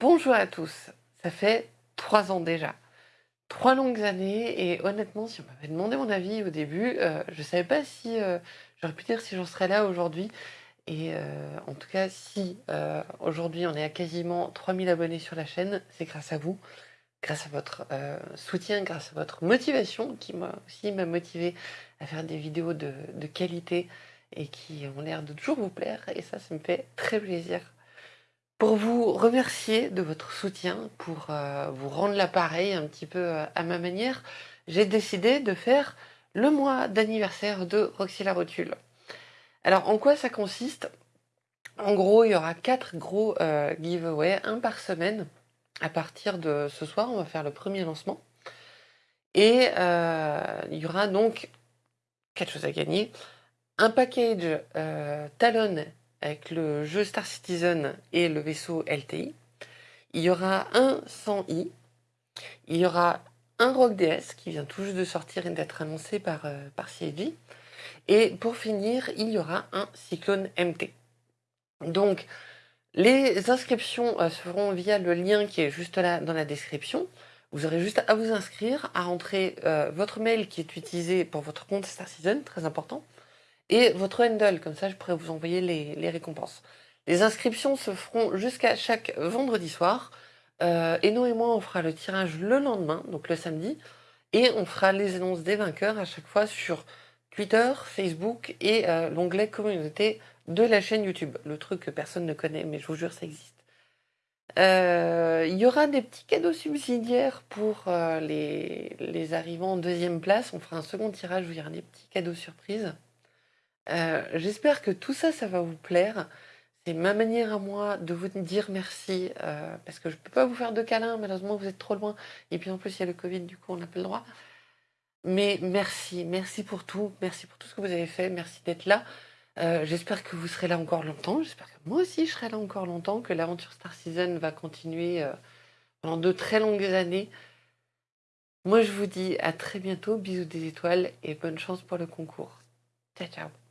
Bonjour à tous, ça fait trois ans déjà. Trois longues années et honnêtement, si on m'avait demandé mon avis au début, euh, je ne savais pas si euh, j'aurais pu dire si j'en serais là aujourd'hui. Et euh, en tout cas, si aujourd'hui on est à quasiment 3000 abonnés sur la chaîne, c'est grâce à vous, grâce à votre soutien, grâce à votre motivation qui m'a aussi m'a motivé à faire des vidéos de qualité et qui ont l'air de toujours vous plaire. Et ça, ça me fait très plaisir pour vous remercier de votre soutien, pour euh, vous rendre l'appareil un petit peu euh, à ma manière, j'ai décidé de faire le mois d'anniversaire de Roxy la Rotule. Alors, en quoi ça consiste? En gros, il y aura quatre gros euh, giveaways, un par semaine. À partir de ce soir, on va faire le premier lancement. Et il y aura donc quatre choses à gagner. Un package Talon avec le jeu Star Citizen et le vaisseau LTI. Il y aura un 100i. Il y aura un Rock DS qui vient tout juste de sortir et d'être annoncé par, euh, par CIG. Et pour finir, il y aura un Cyclone MT. Donc, les inscriptions euh, se feront via le lien qui est juste là dans la description. Vous aurez juste à vous inscrire, à rentrer euh, votre mail qui est utilisé pour votre compte Star Citizen, très important, et votre handle, comme ça je pourrais vous envoyer les, récompenses. Les inscriptions se feront jusqu'à chaque vendredi soir. Euh, et nous et moi, on fera le tirage le lendemain, donc le samedi, et on fera les annonces des vainqueurs à chaque fois sur Twitter, Facebook et euh, l'onglet communauté de la chaîne YouTube. Le truc que personne ne connaît, mais je vous jure, ça existe. Euh, il y aura des petits cadeaux subsidiaires pour les, les arrivants en deuxième place. On fera un second tirage où il y aura des petits cadeaux surprises. Euh, j'espère que tout ça, ça va vous plaire. C'est ma manière à moi de vous dire merci, euh, parce que je ne peux pas vous faire de câlins, malheureusement vous êtes trop loin. Et puis en plus il y a le Covid, du coup on n'a pas le droit. Mais merci, merci pour tout, merci pour tout ce que vous avez fait, merci d'être là. Euh, j'espère que vous serez là encore longtemps, j'espère que moi aussi je serai là encore longtemps, que l'aventure Star Season va continuer pendant de très longues années. Moi je vous dis à très bientôt, bisous des étoiles et bonne chance pour le concours. Ciao ciao